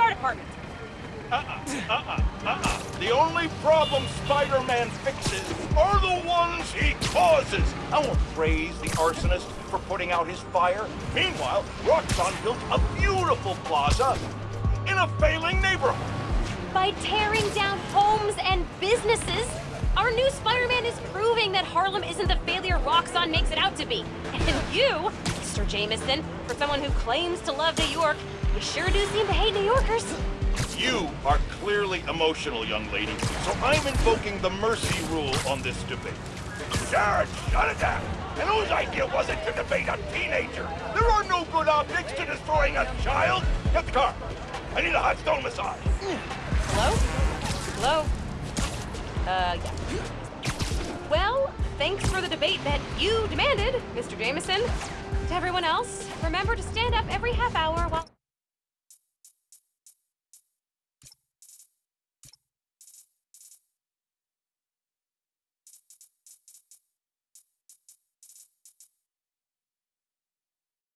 PR department. Uh-uh, uh-uh, uh-uh. The only problem Spider-Man fixes are the ones he causes. I won't praise the arsonist for putting out his fire. Meanwhile, Roxxon built a beautiful plaza in a failing neighborhood. By tearing down homes and businesses, our new Spider-Man is proving that Harlem isn't the failure Roxxon makes it out to be. And you, Mr. Jameson, for someone who claims to love New York, you sure do seem to hate New Yorkers. You are clearly emotional, young lady, so I'm invoking the mercy rule on this debate. Jared, shut it down! And whose idea was it to debate a teenager? There are no good optics to destroying a child! Get the car! I need a hot stone massage! Hello? Hello? Uh, yeah. Well, thanks for the debate that you demanded, Mr. Jameson. To everyone else, remember to stand up every half hour while...